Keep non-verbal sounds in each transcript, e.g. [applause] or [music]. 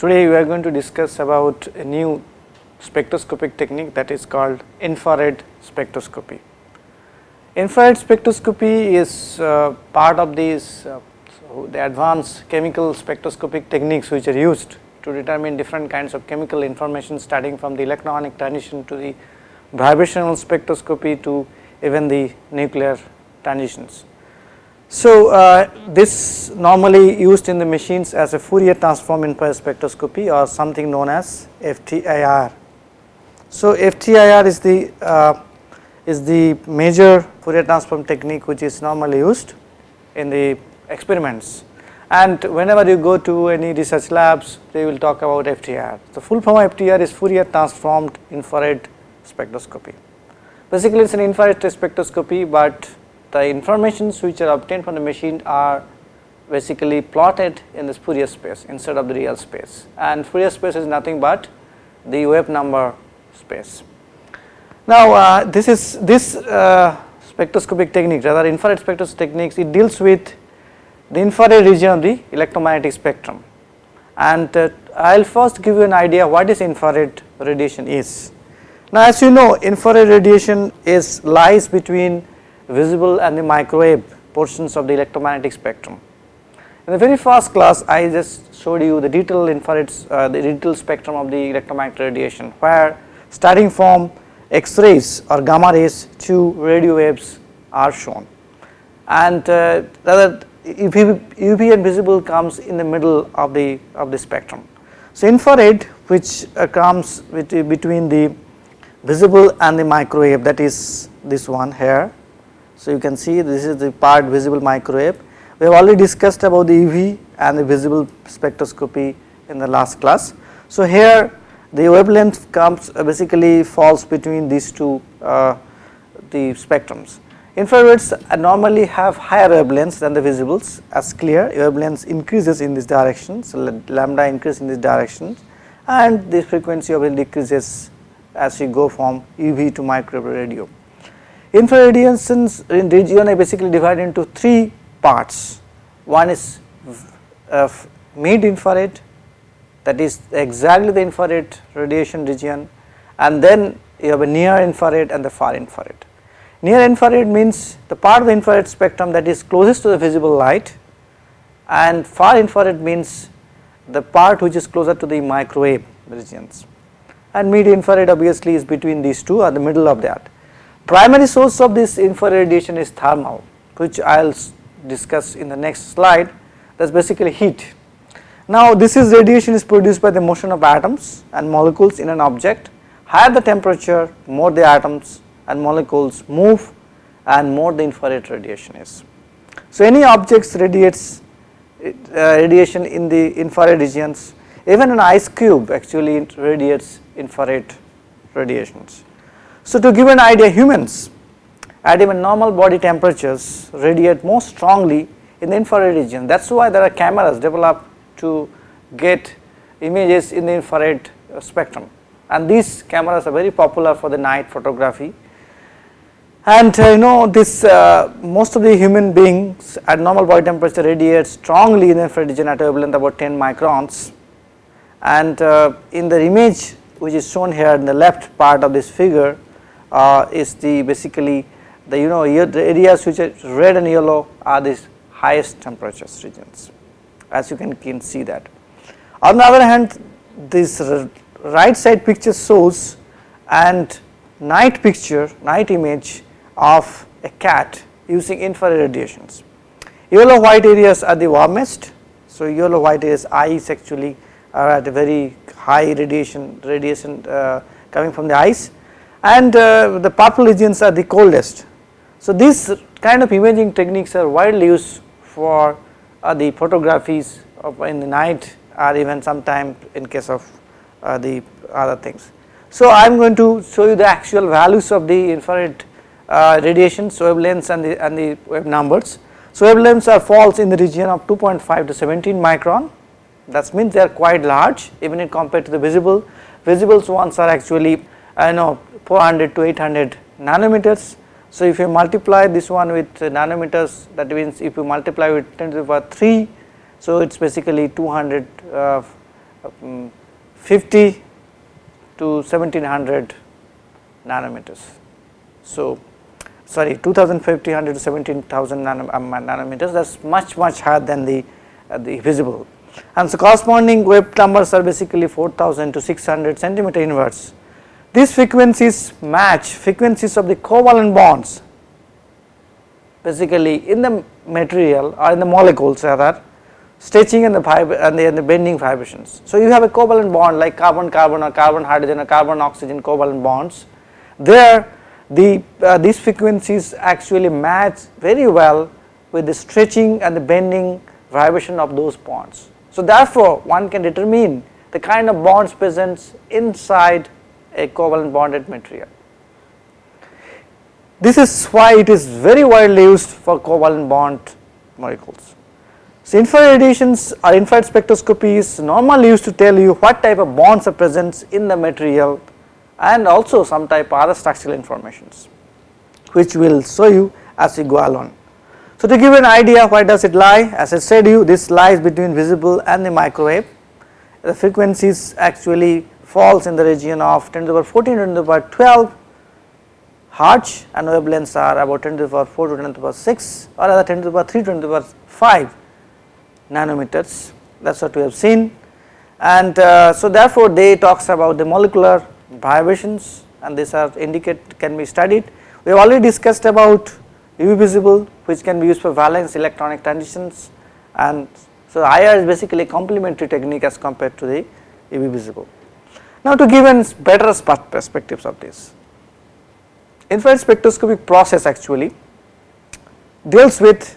Today we are going to discuss about a new spectroscopic technique that is called infrared spectroscopy. Infrared spectroscopy is uh, part of these uh, so the advanced chemical spectroscopic techniques which are used to determine different kinds of chemical information starting from the electronic transition to the vibrational spectroscopy to even the nuclear transitions. So, uh, this normally used in the machines as a Fourier transform infrared spectroscopy or something known as FTIR. So, FTIR is the uh, is the major Fourier transform technique which is normally used in the experiments and whenever you go to any research labs they will talk about FTIR. The full form of FTIR is Fourier transformed infrared spectroscopy. Basically it is an infrared spectroscopy, but the informations which are obtained from the machine are basically plotted in this Fourier space instead of the real space and Fourier space is nothing but the wave number space. Now, uh, this is this uh, spectroscopic technique rather infrared spectroscopic techniques it deals with the infrared region of the electromagnetic spectrum and uh, I will first give you an idea what is infrared radiation is. Now, as you know infrared radiation is lies between visible and the microwave portions of the electromagnetic spectrum. In the very first class I just showed you the detailed infrared uh, the detailed spectrum of the electromagnetic radiation where starting from X rays or gamma rays to radio waves are shown and uh, rather UV, UV and visible comes in the middle of the of the spectrum. So, infrared which uh, comes with, between the visible and the microwave that is this one here so, you can see this is the part visible microwave. We have already discussed about the UV and the visible spectroscopy in the last class. So, here the wavelength comes uh, basically falls between these two uh, the spectrums. Infrareds normally have higher wavelengths than the visibles as clear wavelengths increases in this direction. So, lambda increase in this direction and the frequency of it decreases as you go from UV to microwave radio. Infrared radiations in region are basically divided into three parts. One is uh, mid infrared that is exactly the infrared radiation region and then you have a near infrared and the far infrared. Near infrared means the part of the infrared spectrum that is closest to the visible light and far infrared means the part which is closer to the microwave regions and mid infrared obviously is between these two or the middle of that. Primary source of this infrared radiation is thermal which I will discuss in the next slide that is basically heat. Now this is radiation is produced by the motion of atoms and molecules in an object higher the temperature more the atoms and molecules move and more the infrared radiation is. So any objects radiates uh, radiation in the infrared regions even an ice cube actually radiates infrared radiations. So, to give an idea humans at even normal body temperatures radiate most strongly in the infrared region. That is why there are cameras developed to get images in the infrared spectrum. And these cameras are very popular for the night photography. And uh, you know this uh, most of the human beings at normal body temperature radiate strongly in the infrared region at a wavelength about 10 microns. And uh, in the image which is shown here in the left part of this figure uh, is the basically the you know the areas which are red and yellow are these highest temperatures regions as you can, can see that. On the other hand this right side picture shows and night picture night image of a cat using infrared radiations. Yellow white areas are the warmest so yellow white areas eyes actually are at a very high radiation radiation uh, coming from the eyes and uh, the purple regions are the coldest. So, these kind of imaging techniques are widely used for uh, the photographies of in the night or even sometime in case of uh, the other things. So, I am going to show you the actual values of the infrared uh, radiation wavelengths and the and the wave numbers. So, wavelengths are falls in the region of 2.5 to 17 micron that means they are quite large even in compared to the visible visible ones are actually I know 400 to 800 nanometers. So, if you multiply this one with nanometers that means if you multiply with 10 to the power 3 so it is basically 200 uh, 50 to 1700 nanometers. So, sorry 2500 to 17000 um, nanometers that is much much higher than the, uh, the visible and so corresponding wave numbers are basically 4000 to 600 centimeter inverse. These frequencies match frequencies of the covalent bonds basically in the material or in the molecules rather stretching and the, and the, and the bending vibrations. So, you have a covalent bond like carbon carbon or carbon hydrogen or carbon oxygen covalent bonds there the uh, these frequencies actually match very well with the stretching and the bending vibration of those bonds. So, therefore, one can determine the kind of bonds present inside a covalent bonded material. This is why it is very widely used for covalent bond molecules. So, infrared radiations or infrared spectroscopy is normally used to tell you what type of bonds are present in the material and also some type of other structural informations which will show you as we go along. So, to give an idea where does it lie as I said you this lies between visible and the microwave the frequencies actually falls in the region of 10 to the power 14 to the power 12 hertz and wavelengths are about 10 to the power 4 to 10 to the power 6 or rather 10 to the power 3 to 10 to the power 5 nanometers that is what we have seen and uh, so therefore they talks about the molecular vibrations and these are indicate can be studied. We have already discussed about UV visible which can be used for valence electronic transitions and so IR is basically a complementary technique as compared to the UV visible. Now to give an better perspectives of this, infrared spectroscopic process actually deals with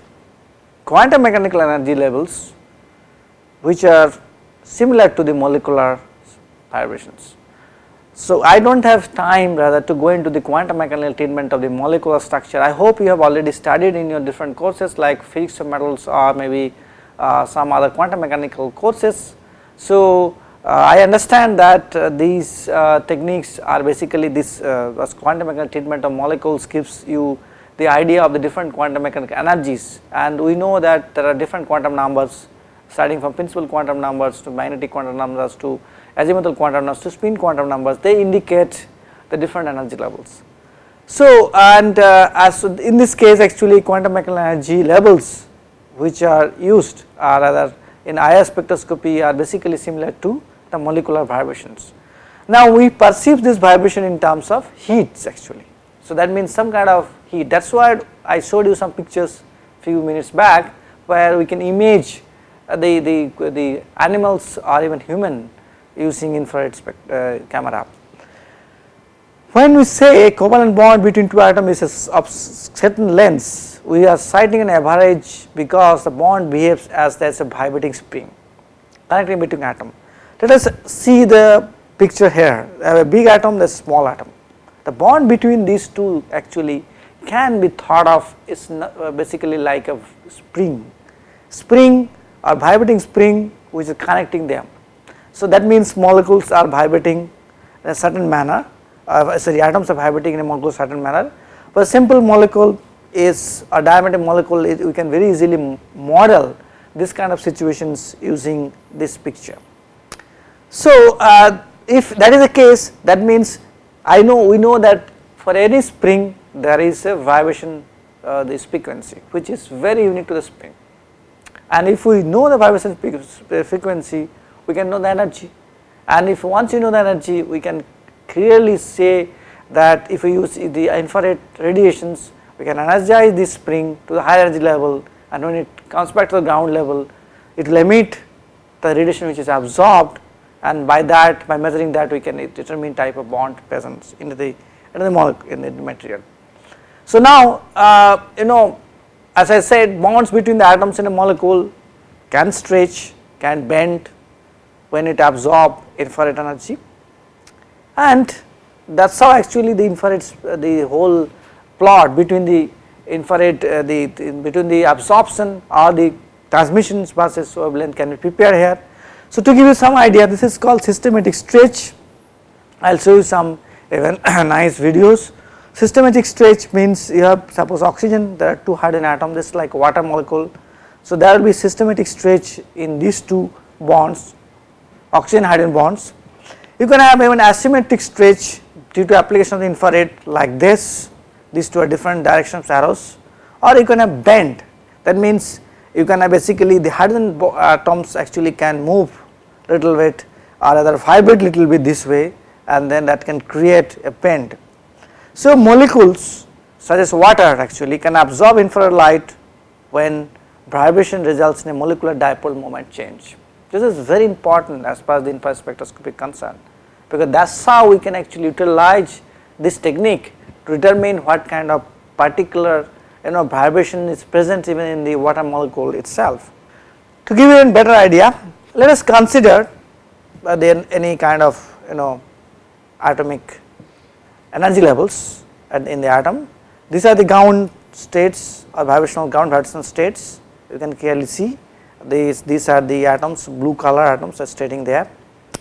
quantum mechanical energy levels which are similar to the molecular vibrations. So, I do not have time rather to go into the quantum mechanical treatment of the molecular structure. I hope you have already studied in your different courses like physics of metals or maybe uh, some other quantum mechanical courses. So, I understand that uh, these uh, techniques are basically this uh, quantum mechanical treatment of molecules gives you the idea of the different quantum mechanical energies and we know that there are different quantum numbers starting from principal quantum numbers to magnetic quantum numbers to azimuthal quantum numbers to spin quantum numbers they indicate the different energy levels. So and uh, as in this case actually quantum mechanical energy levels which are used are rather in IR spectroscopy are basically similar to the molecular vibrations. Now we perceive this vibration in terms of heats actually. So that means some kind of heat that is why I showed you some pictures few minutes back where we can image the, the, the animals or even human using infrared uh, camera. When we say a covalent bond between two atoms is of certain lengths, we are citing an average because the bond behaves as there is a vibrating spring connecting between atom. Let us see the picture here, a big atom, the small atom. The bond between these two actually can be thought of is uh, basically like a spring, spring or vibrating spring which is connecting them. So that means molecules are vibrating in a certain manner, uh, sorry atoms are vibrating in a molecule certain manner. For a simple molecule is a diametric molecule we can very easily model this kind of situations using this picture. So uh, if that is the case that means I know we know that for any spring there is a vibration uh, this frequency which is very unique to the spring. And if we know the vibration frequency we can know the energy. And if once you know the energy we can clearly say that if we use the infrared radiations we can energize this spring to the higher energy level. And when it comes back to the ground level it will emit the radiation which is absorbed and by that by measuring that we can determine type of bond presence in the in the molecule in the material. So now uh, you know as I said bonds between the atoms in a molecule can stretch can bend when it absorb infrared energy and that is how actually the infrared the whole plot between the infrared uh, the, the, between the absorption or the transmissions versus wavelength can be prepared here. So to give you some idea this is called systematic stretch I will show you some even [clears throat] nice videos. Systematic stretch means you have suppose oxygen there are two hydrogen atoms this is like water molecule. So there will be systematic stretch in these two bonds oxygen hydrogen bonds. You can have even asymmetric stretch due to application of the infrared like this, these two are different directions of arrows or you can have bend that means you can have basically the hydrogen atoms actually can move little bit or rather vibrate little bit this way and then that can create a bend. So molecules such as water actually can absorb infrared light when vibration results in a molecular dipole moment change. This is very important as far as the infrared spectroscopy is concerned because that is how we can actually utilize this technique to determine what kind of particular you know vibration is present even in the water molecule itself. To give you a better idea let us consider uh, then any kind of you know atomic energy levels in the atom. These are the ground states or vibrational ground vibrational states you can clearly see these these are the atoms blue color atoms are stating there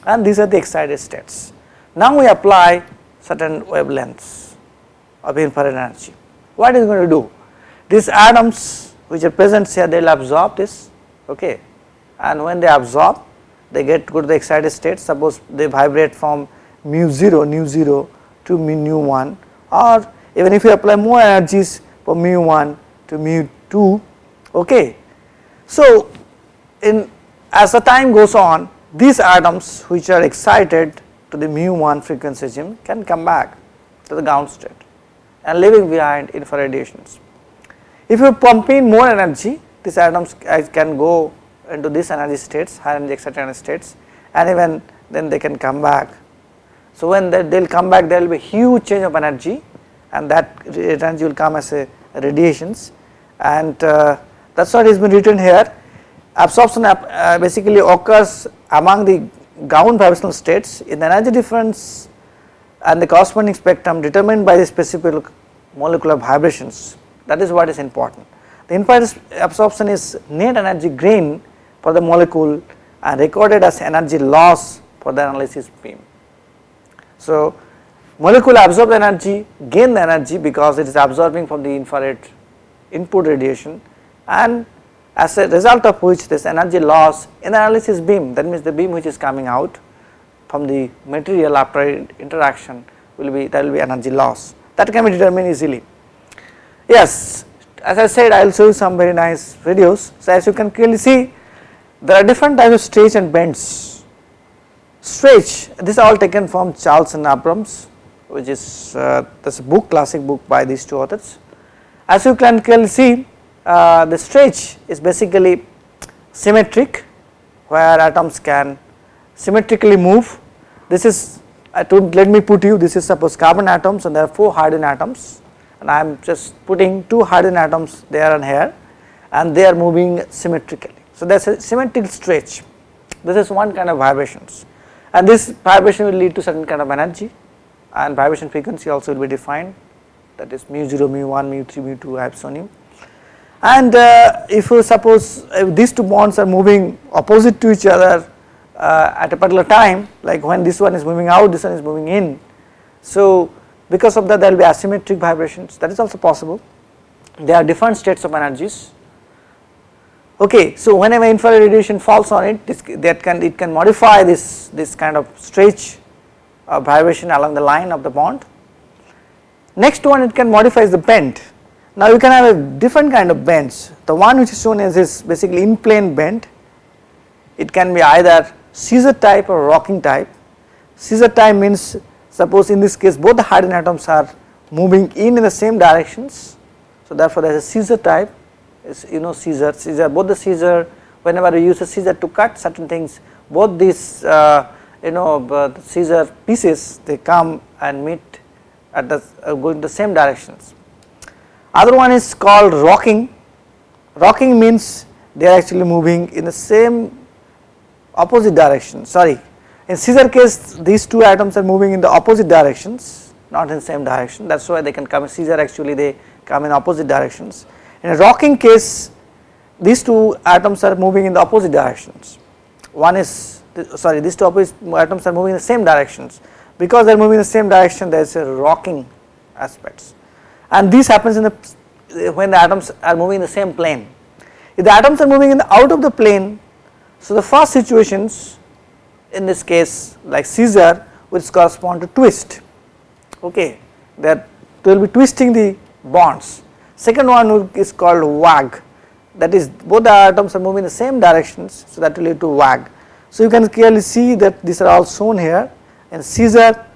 and these are the excited states. Now we apply certain wavelengths of infrared energy. What is going to do? These atoms which are present here they will absorb this okay and when they absorb they get go to the excited state suppose they vibrate from mu 0 nu 0 to mu 1 or even if you apply more energies from mu 1 to mu 2 okay. So in as the time goes on these atoms which are excited to the mu 1 frequency can come back to the ground state and leaving behind infrared radiations. If you pump in more energy these atoms can go into these energy states high energy excited energy states and even then they can come back. So when they will come back there will be huge change of energy and that energy will come as a radiations and uh, that is what is been written here absorption uh, basically occurs among the ground vibrational states in the energy difference and the corresponding spectrum determined by the specific molecular vibrations that is what is important. The infrared absorption is net energy gain for the molecule and recorded as energy loss for the analysis beam. So molecule absorb the energy gain energy because it is absorbing from the infrared input radiation and as a result of which this energy loss in the analysis beam that means the beam which is coming out from the material after interaction will be there will be energy loss that can be determined easily. Yes as I said I will show you some very nice videos so as you can clearly see there are different types of stretch and bends. Stretch this is all taken from Charles and Abrams which is uh, this book classic book by these two authors. As you can clearly see uh, the stretch is basically symmetric where atoms can symmetrically move. This is I told let me put you this is suppose carbon atoms and there are 4 hydrogen atoms and I am just putting 2 hydrogen atoms there and here and they are moving symmetrically. So there is a symmetric stretch. This is one kind of vibrations. And this vibration will lead to certain kind of energy. And vibration frequency also will be defined. That is mu 0, mu 1, mu 3, mu 2 I have shown you and uh, if you suppose uh, these two bonds are moving opposite to each other uh, at a particular time like when this one is moving out this one is moving in. So because of that there will be asymmetric vibrations. That is also possible. There are different states of energies okay so whenever infrared radiation falls on it this that can it can modify this this kind of stretch vibration along the line of the bond next one it can modify the bend now you can have a different kind of bends. The one which is shown as is basically in plane bend. It can be either scissor type or rocking type. Scissor type means suppose in this case both the hydrogen atoms are moving in in the same directions. So therefore there is a scissor type you know scissor, scissor both the scissor whenever you use a scissor to cut certain things both these uh, you know uh, scissor pieces they come and meet at the uh, going the same directions. Other one is called rocking, rocking means they are actually moving in the same opposite direction. Sorry in scissor case these two atoms are moving in the opposite directions not in same direction. That is why they can come. Scissor actually they come in opposite directions. In a rocking case these two atoms are moving in the opposite directions one is sorry these two opposite atoms are moving in the same directions because they are moving in the same direction there is a rocking aspects and this happens in the when the atoms are moving in the same plane. If the atoms are moving in the out of the plane, so the first situations in this case like scissor which correspond to twist okay that they will be twisting the bonds. Second one is called wag that is both the atoms are moving in the same directions so that will lead to wag. So you can clearly see that these are all shown here and scissor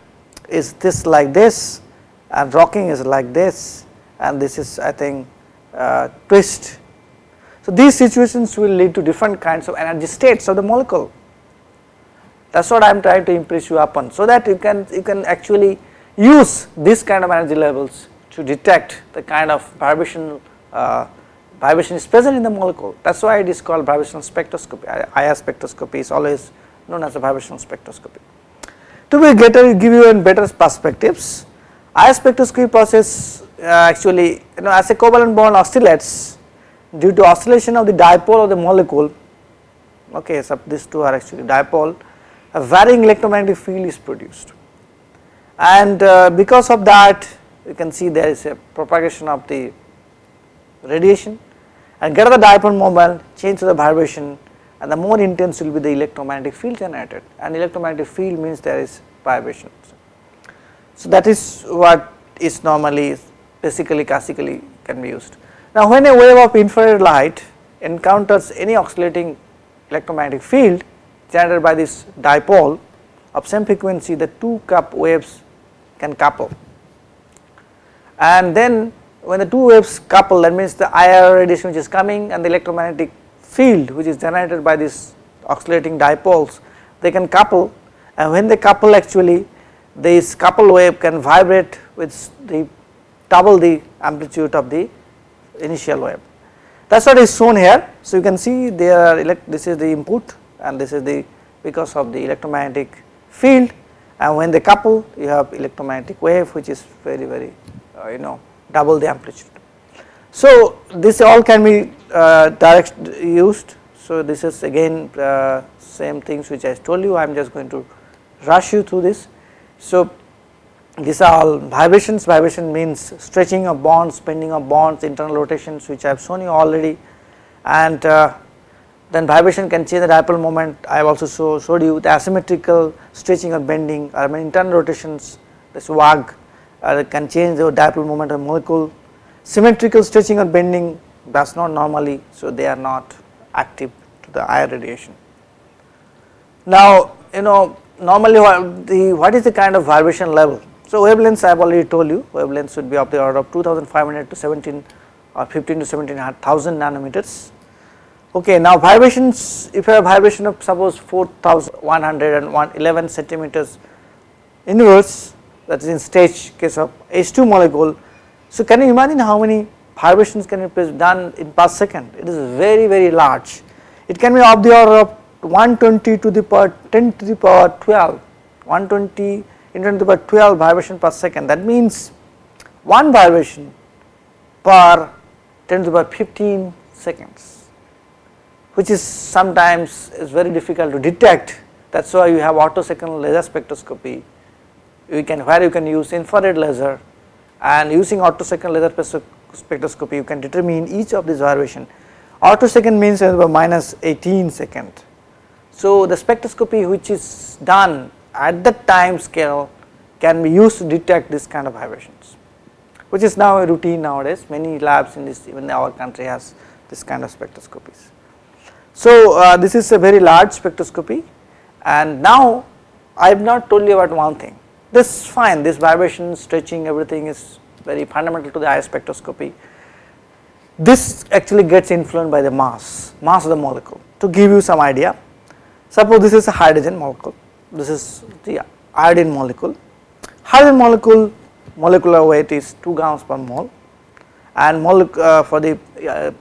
is this like this and rocking is like this and this is I think uh, twist. So these situations will lead to different kinds of energy states of the molecule that is what I am trying to impress you upon so that you can you can actually use this kind of energy levels to detect the kind of vibration uh, vibration is present in the molecule. That is why it is called vibrational spectroscopy. IR spectroscopy is always known as a vibrational spectroscopy. To be better give you in better perspectives. IR spectroscopy process uh, actually you know as a covalent bond oscillates due to oscillation of the dipole of the molecule okay so these two are actually dipole a varying electromagnetic field is produced. And uh, because of that you can see there is a propagation of the radiation and get the dipole moment change to the vibration and the more intense will be the electromagnetic field generated and electromagnetic field means there is vibration. So that is what is normally basically classically can be used. Now when a wave of infrared light encounters any oscillating electromagnetic field generated by this dipole of same frequency the two cup waves can couple and then when the two waves couple that means the IR radiation which is coming and the electromagnetic field which is generated by these oscillating dipoles they can couple and when they couple actually this couple wave can vibrate with the double the amplitude of the initial wave. That is what is shown here. So, you can see there are elect this is the input and this is the because of the electromagnetic field and when they couple you have electromagnetic wave which is very very you know double the amplitude. So this all can be uh, direct used. So this is again uh, same things which I told you. I am just going to rush you through this. So these are all vibrations. Vibration means stretching of bonds bending of bonds internal rotations which I have shown you already. And uh, then vibration can change the dipole moment. I have also show, showed you the asymmetrical stretching or bending or internal rotations. This wag uh, can change the dipole moment of molecule. Symmetrical stretching or bending does not normally so they are not active to the IR radiation. Now you know normally what the what is the kind of vibration level? So wavelengths I have already told you wavelengths should be of the order of 2500 to 17 or 15 to 17,000 nanometers. Okay, now vibrations, if you have vibration of suppose 4111 centimeters inverse that is in stage case of H2 molecule. So, can you imagine how many vibrations can be done in per second? It is very very large. It can be of the order of 120 to the power 10 to the power 12, 120 into 10 to the power 12 vibration per second. That means one vibration per 10 to the power 15 seconds which is sometimes is very difficult to detect that is why you have attosecond laser spectroscopy you can where you can use infrared laser and using attosecond laser spectroscopy you can determine each of these variation attosecond means minus 18 second. So the spectroscopy which is done at that time scale can be used to detect this kind of vibrations which is now a routine nowadays many labs in this even our country has this kind of spectroscopies. So uh, this is a very large spectroscopy and now I have not told you about one thing this is fine this vibration stretching everything is very fundamental to the IR spectroscopy. This actually gets influenced by the mass, mass of the molecule to give you some idea. Suppose this is a hydrogen molecule, this is the iodine molecule. Hydrogen molecule molecular weight is 2 grams per mole and uh, for the uh,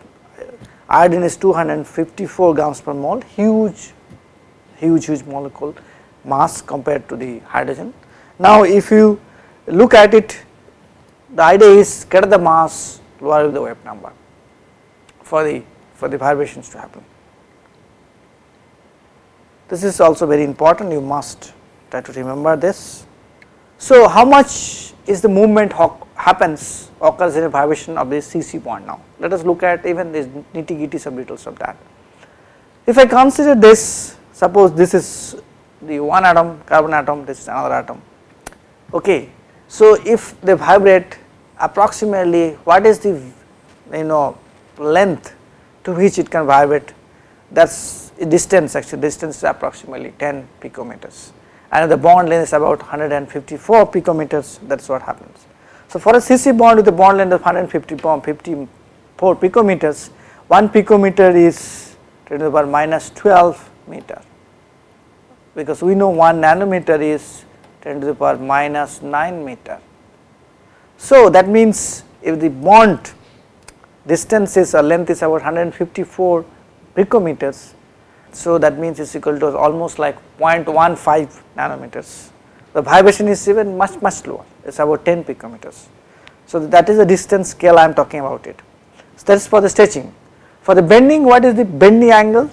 iodine is 254 grams per mole huge huge huge molecule mass compared to the hydrogen. Now if you look at it the idea is get the mass lower the wave number for the for the vibrations to happen. This is also very important you must try to remember this. So how much is the movement happens occurs in a vibration of this CC point now. Let us look at even this nitty gritty subdetails of that. If I consider this suppose this is the one atom carbon atom this is another atom okay. So if they vibrate approximately what is the you know length to which it can vibrate that is distance actually distance is approximately 10 picometers and the bond length is about 154 picometers that is what happens. So for a CC bond with a bond length of 154 um, picometers 1 picometer is 10 to the power minus 12 meter because we know 1 nanometer is 10 to the power minus 9 meter. So that means if the bond distance is or length is about 154 picometers so that means it is equal to almost like 0.15 nanometers. The vibration is even much much lower it is about 10 picometers. So that is the distance scale I am talking about it. So that is for the stretching. For the bending what is the bending angle?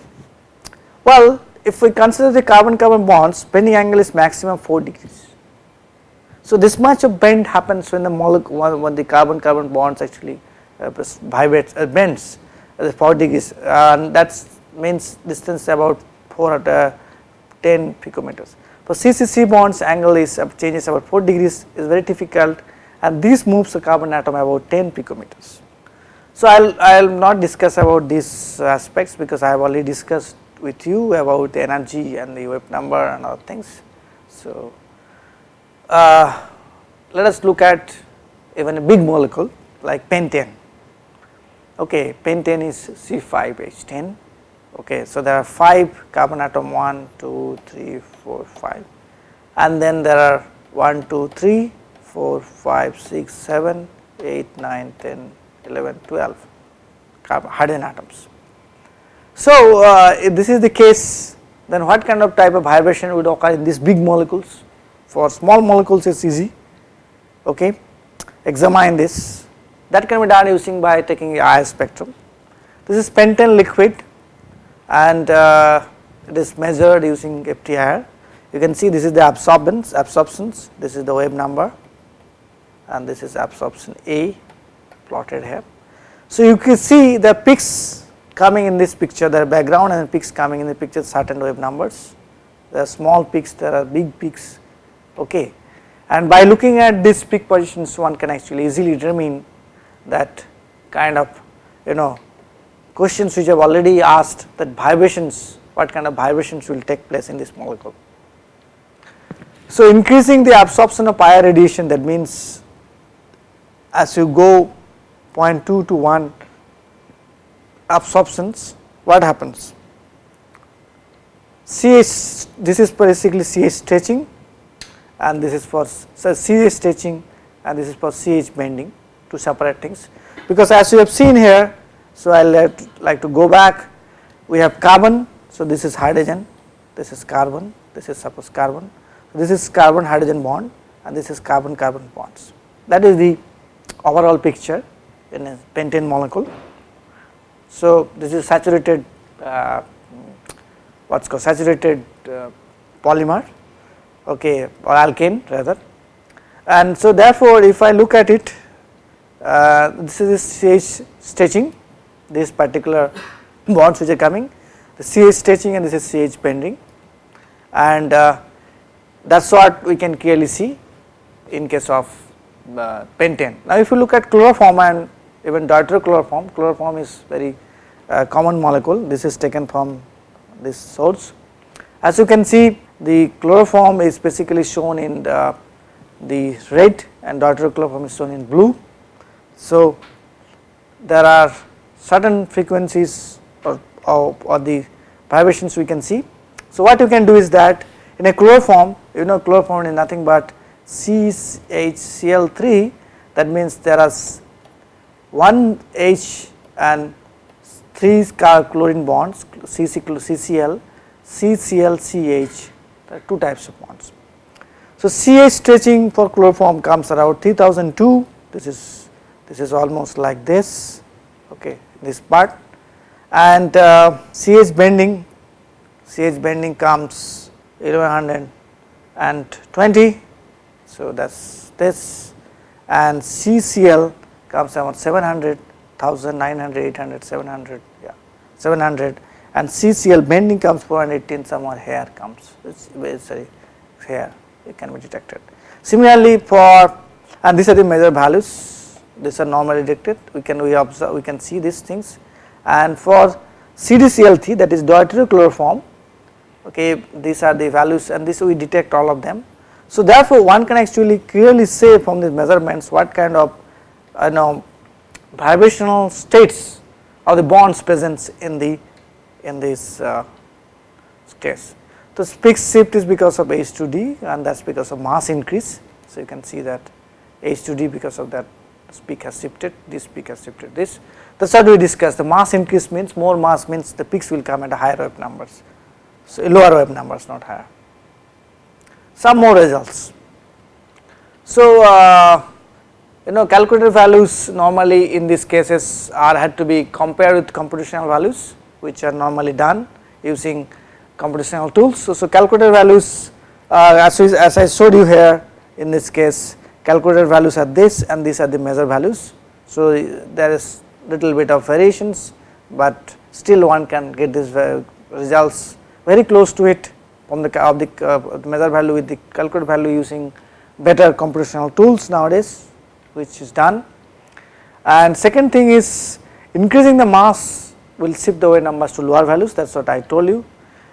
Well if we consider the carbon carbon bonds bending angle is maximum 4 degrees. So this much of bend happens when the molecule when the carbon carbon bonds actually uh, vibrates uh, bends at 4 degrees and that means distance about 4 at uh, 10 picometers. For CCC bonds angle is uh, changes about 4 degrees is very difficult and this moves the carbon atom about 10 picometers. So I will not discuss about these aspects because I have already discussed with you about energy and the wave number and other things. So uh, let us look at even a big molecule like pentane. Okay, pentane is C5H10 okay so there are 5 carbon atom 1 2 3 4 5 and then there are 1 2 3 4 5 6 7 8 9 10 11 12 carbon hydrogen atoms so uh, if this is the case then what kind of type of vibration would occur in these big molecules? For small molecules it is easy okay? Examine this. That can be done using by taking IR spectrum. This is pentane liquid and uh, it is measured using FTIR. You can see this is the absorbance, absorptions, this is the wave number and this is absorption A plotted here. So you can see the peaks coming in this picture, there are background and peaks coming in the picture certain wave numbers. There are small peaks, there are big peaks, okay. And by looking at these peak positions one can actually easily determine that kind of you know questions which I have already asked that vibrations what kind of vibrations will take place in this molecule. So increasing the absorption of IR radiation that means as you go 0.2 to 1 absorptions what happens? CH this is basically CH stretching and this is for CH stretching and this is for CH bending to separate things. Because as you have seen here so, I like to go back we have carbon so this is hydrogen this is carbon this is suppose carbon this is carbon hydrogen bond and this is carbon carbon bonds. That is the overall picture in a pentane molecule. So, this is saturated uh, what is called saturated uh, polymer okay or alkane rather and so therefore if I look at it uh, this is CH stretching this particular [laughs] bonds which are coming the CH stretching and this is CH bending and uh, that is what we can clearly see in case of uh, pentane. Now if you look at chloroform and even deuterochloroform, chloroform is very uh, common molecule this is taken from this source. As you can see the chloroform is basically shown in the, the red and deuterochloroform is shown in blue. So there are certain frequencies or, or, or, the vibrations we can see. So what you can do is that in a chloroform you know chloroform is nothing but CHCl3 that means there are one H and 3 chlorine bonds CCl, CCl, CH there are two types of bonds. So CH stretching for chloroform comes around 3002 this is this is almost like this okay this part and uh, CH bending CH bending comes 1120 so that is this and CCl comes around 700 1900 800 700 yeah 700 and CCl bending comes 418 somewhere here comes. Sorry here it can be detected. Similarly for and these are the measure values. These are normally detected. We can we observe we can see these things. And for CDCl3 that is deuterochloroform okay these are the values and this we detect all of them. So therefore one can actually clearly say from these measurements what kind of you know vibrational states of the bonds present in the in this uh, case. The peak shift is because of H2D and that is because of mass increase. So you can see that H2D because of that peak has shifted, this peak has shifted this. That is what we discussed the mass increase means more mass means the peaks will come at higher wave numbers. So lower wave numbers not higher. Some more results. So uh, you know calculated values normally in these cases are had to be compared with computational values which are normally done using computational tools. So, so calculated values uh, as, we, as I showed you here in this case calculated values are this and these are the measure values. So there is little bit of variations but still one can get these results very close to it from the of the uh, measure value with the calculated value using better computational tools nowadays which is done. And second thing is increasing the mass will shift the wave numbers to lower values. That is what I told you.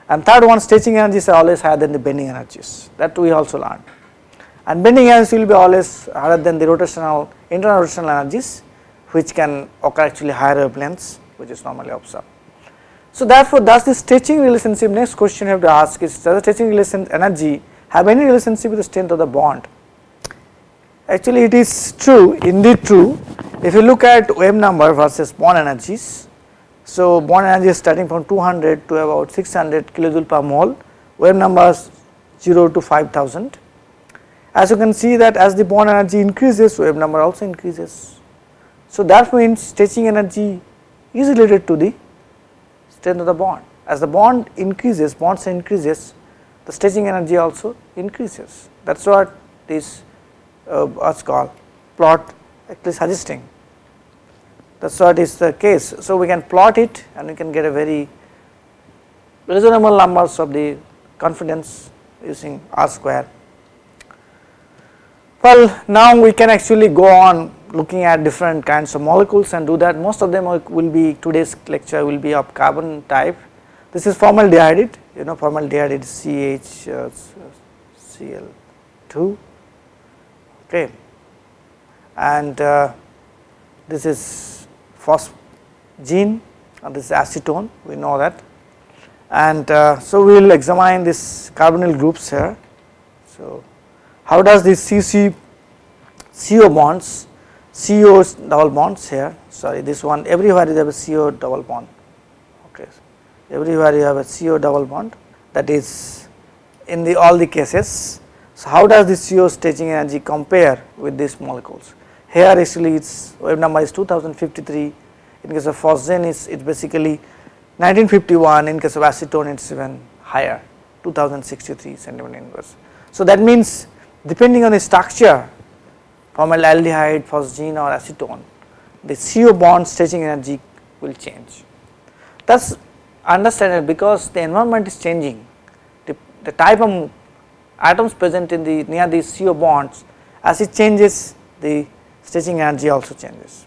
And third one stretching energies are always higher than the bending energies. That we also learned. And bending energies will be always higher than the rotational internal rotational energies which can occur actually higher wavelengths which is normally observed. So therefore does the stretching relationship next question you have to ask is does the stretching relation energy have any relationship with the strength of the bond actually it is true indeed true if you look at wave number versus bond energies so bond energy is starting from 200 to about 600 kilojoule per mole wave numbers 0 to 5000 as you can see that as the bond energy increases wave number also increases so that means stretching energy is related to the strength of the bond. As the bond increases, bonds increases, the stretching energy also increases. That is what this uh, what's called plot actually suggesting. That is what is the case. So we can plot it and we can get a very reasonable numbers of the confidence using R square. Well now we can actually go on looking at different kinds of molecules and do that most of them will be today's lecture will be of carbon type. This is formaldehyde you know formaldehyde is CH uh, Cl2 okay and uh, this is phosgene and this is acetone we know that and uh, so we will examine this carbonyl groups here. So how does this CC CO bonds CO double bonds here sorry this one everywhere you have a CO double bond okay everywhere you have a CO double bond that is in the all the cases. So how does this CO stretching energy compare with these molecules here actually its wave number is 2053 in case of phosgene is it basically 1951 in case of acetone it's even higher 2063 centimeter inverse. So that means depending on the structure formaldehyde, phosgene or acetone, the CO bond stretching energy will change. Thus understand understandable because the environment is changing, the, the type of atoms present in the near these CO bonds as it changes the stretching energy also changes.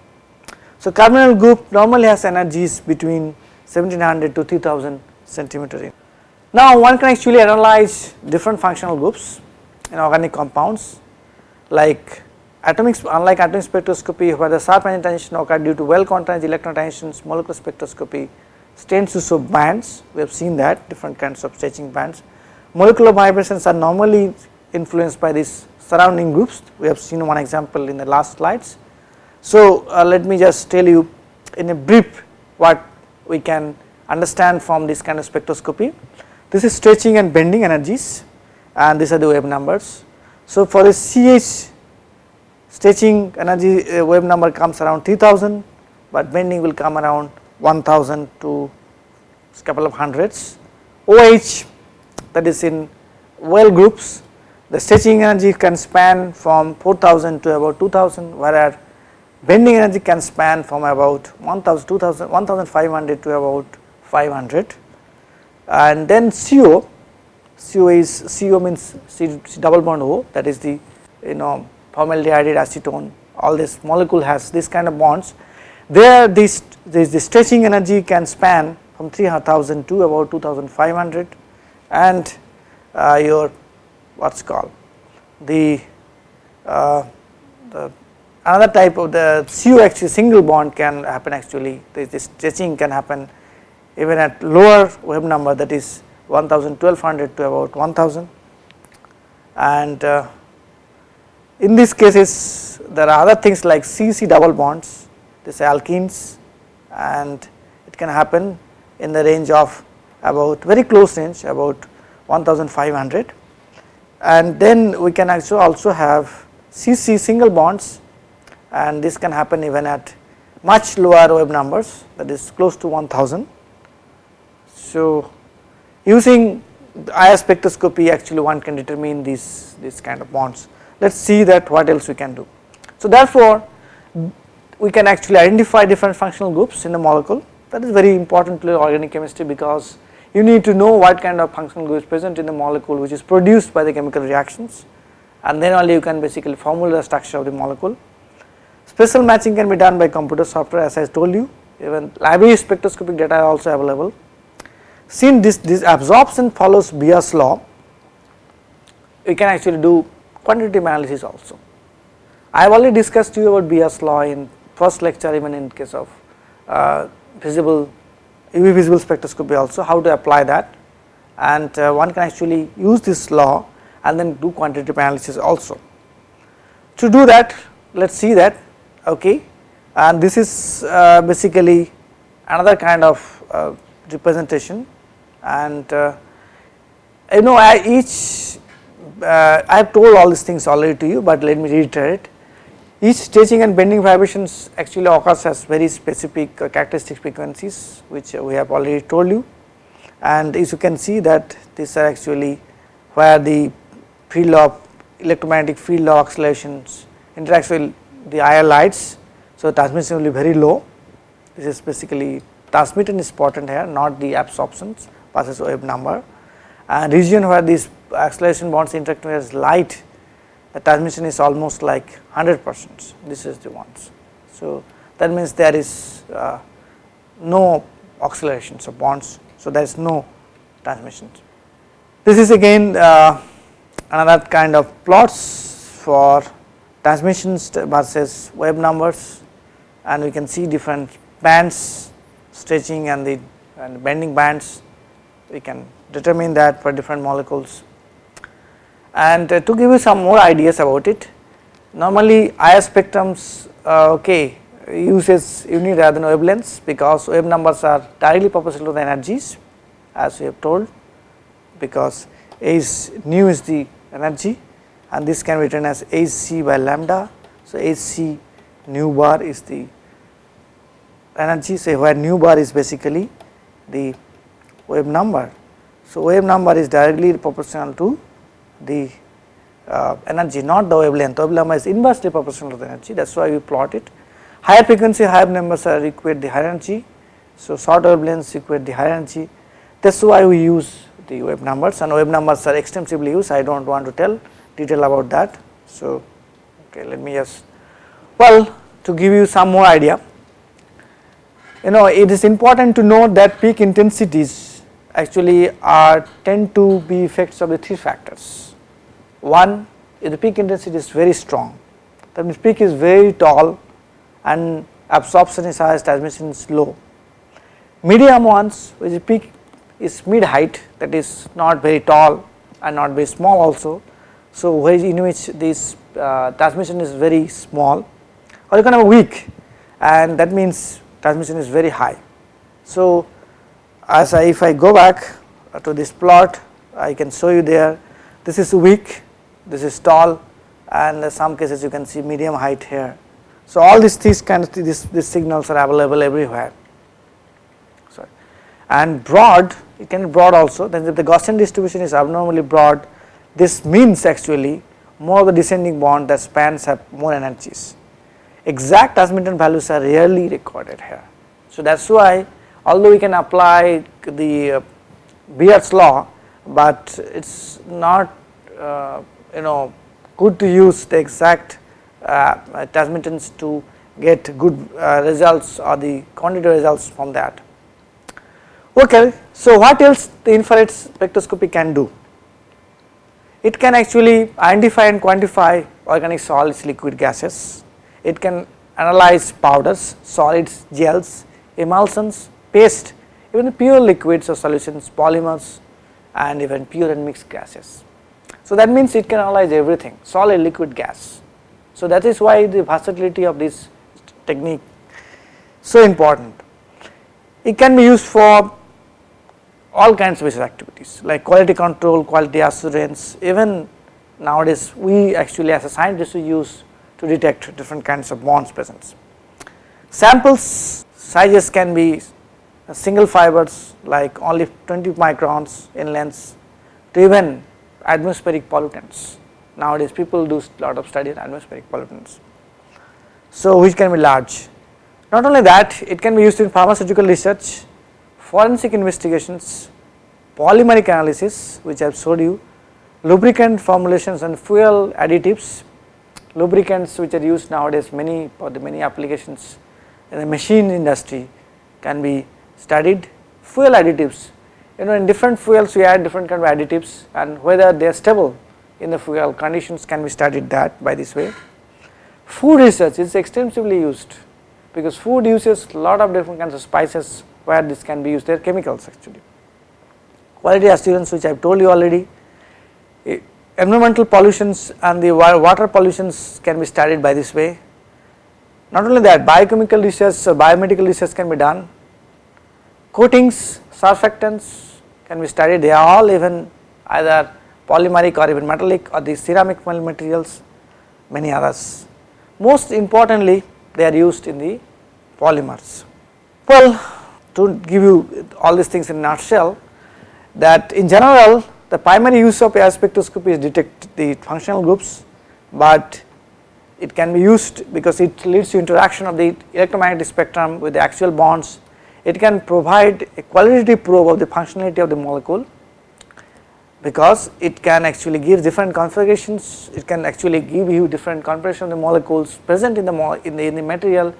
So carbonyl group normally has energies between 1700 to 3000 centimeter. Now one can actually analyze different functional groups in organic compounds like atomic unlike atomic spectroscopy where the sharp energy transition occur due to well quantized electron transitions molecular spectroscopy tends to show bands we have seen that different kinds of stretching bands molecular vibrations are normally influenced by these surrounding groups. We have seen one example in the last slides. So uh, let me just tell you in a brief what we can understand from this kind of spectroscopy. This is stretching and bending energies and these are the wave numbers. So for the ch stretching energy uh, wave number comes around 3000 but bending will come around 1000 to couple of hundreds. OH that is in well groups the stretching energy can span from 4000 to about 2000 whereas bending energy can span from about 1000 2000 1500 to about 500 and then CO, CO is CO means C, C double bond O that is the you know formaldehyde acetone all this molecule has this kind of bonds. There this, this the stretching energy can span from 3000 to about 2500 and uh, your what is called? The, uh, the another type of the CO actually single bond can happen actually. This stretching can happen even at lower wave number that is 1200 to about 1000 and uh, in these cases there are other things like CC double bonds this alkenes and it can happen in the range of about very close range about 1500 and then we can actually also have CC single bonds and this can happen even at much lower wave numbers that is close to 1000 so, using IR spectroscopy actually one can determine these, these kind of bonds. Let us see that what else we can do. So, therefore, we can actually identify different functional groups in the molecule that is very important to organic chemistry because you need to know what kind of functional group is present in the molecule which is produced by the chemical reactions and then only you can basically formulate the structure of the molecule. Spectral matching can be done by computer software as I told you even library spectroscopic data are also available since this, this absorption follows Beer's law, we can actually do quantitative analysis also. I have already discussed to you about Beer's law in first lecture even in case of uh, visible UV visible spectroscopy also how to apply that. And uh, one can actually use this law and then do quantitative analysis also. To do that let us see that okay. And this is uh, basically another kind of uh, representation. And uh, you know I each uh, I have told all these things already to you but let me reiterate each stretching and bending vibrations actually occurs as very specific uh, characteristic frequencies which we have already told you. And as you can see that these are actually where the field of electromagnetic field of oscillations interacts with the IR lights. So, transmission will be very low. This is basically transmitted is important here not the absorptions passes wave number. And region where these acceleration bonds interact with light the transmission is almost like 100 percent this is the ones. So, that means there is uh, no oscillations of bonds so there is no transmissions. This is again uh, another kind of plots for transmissions versus wave numbers and we can see different bands stretching and the and bending bands we can determine that for different molecules. And uh, to give you some more ideas about it, normally IR spectrums uh, okay uses unit rather than wavelengths because wave numbers are directly proportional to the energies as we have told because is nu is the energy and this can be written as Hc by lambda. So, Hc nu bar is the energy say where nu bar is basically the wave number. So, wave number is directly proportional to the uh, energy not the wavelength, wave number is inversely proportional to the energy that is why we plot it. Higher frequency higher numbers are equate the higher energy. So, short wavelengths equate the higher energy that is why we use the wave numbers and wave numbers are extensively used I do not want to tell detail about that. So, okay let me just well to give you some more idea you know it is important to note that peak intensities actually are tend to be effects of the three factors. One if the peak intensity is very strong that means peak is very tall and absorption is high transmission is low. Medium ones which peak is mid height that is not very tall and not very small also. So, in which this uh, transmission is very small or you can have weak and that means transmission is very high. So, as I if I go back to this plot I can show you there this is weak this is tall and some cases you can see medium height here. So, all these these kind of these, these signals are available everywhere sorry and broad it can be broad also then if the Gaussian distribution is abnormally broad this means actually more of the descending bond that spans have more energies exact transmitted values are rarely recorded here. So, that is why although we can apply the uh, Beer's law, but it is not uh, you know good to use the exact uh, transmittance to get good uh, results or the quantitative results from that. Okay, so what else the infrared spectroscopy can do? It can actually identify and quantify organic solids, liquid gases. It can analyze powders, solids, gels, emulsions, paste, even pure liquids or solutions, polymers and even pure and mixed gases. So that means it can analyze everything, solid, liquid, gas. So that is why the versatility of this technique so important. It can be used for all kinds of business activities like quality control, quality assurance, even nowadays we actually as a scientist we use to detect different kinds of bonds presence. Samples sizes can be single fibers like only 20 microns in length to even atmospheric pollutants. Nowadays people do lot of study in atmospheric pollutants. So which can be large. Not only that it can be used in pharmaceutical research, forensic investigations, polymeric analysis which I have showed you, lubricant formulations and fuel additives, lubricants which are used nowadays many for the many applications in the machine industry can be studied, fuel additives you know in different fuels we add different kind of additives and whether they are stable in the fuel conditions can be studied that by this way. Food research is extensively used because food uses lot of different kinds of spices where this can be used they are chemicals actually. Quality assurance which I have told you already, environmental pollutions and the water pollutions can be studied by this way. Not only that biochemical research, so biomedical research can be done, coatings, surfactants can be studied they are all even either polymeric or even metallic or the ceramic materials many others. Most importantly they are used in the polymers. Well to give you all these things in a nutshell that in general the primary use of IR spectroscopy is detect the functional groups, but it can be used because it leads to interaction of the electromagnetic spectrum with the axial bonds. It can provide a qualitative probe of the functionality of the molecule because it can actually give different configurations, it can actually give you different configuration of the molecules present in the, in the, in the material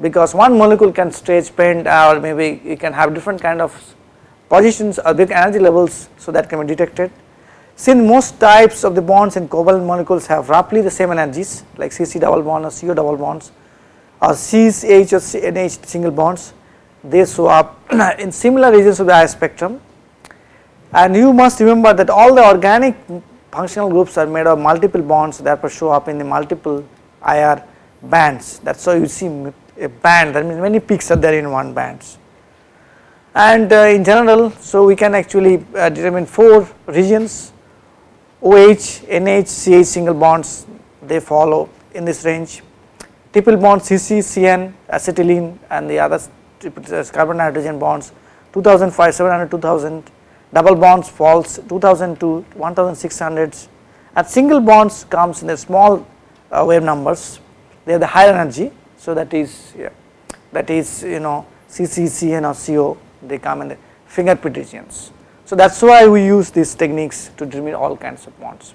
because one molecule can stretch bend or maybe it can have different kind of positions or big energy levels so that can be detected. Since most types of the bonds in covalent molecules have roughly the same energies like CC double bond or CO double bonds or CH or NH single bonds they show up [clears throat] in similar regions of the IR spectrum. And you must remember that all the organic functional groups are made of multiple bonds therefore show up in the multiple IR bands. That is why you see a band. That means many peaks are there in one bands. And uh, in general so we can actually uh, determine 4 regions. OH, NH, CH single bonds they follow in this range. Triple bond CC, CN, acetylene and the other uh, carbon nitrogen bonds 2005, 700, 2000 double bonds falls 2000 to 1600 and single bonds comes in the small uh, wave numbers they have the higher energy so that is yeah, that is you know CC, CN or CO they come in the fingerprint regions. So that is why we use these techniques to determine all kinds of bonds.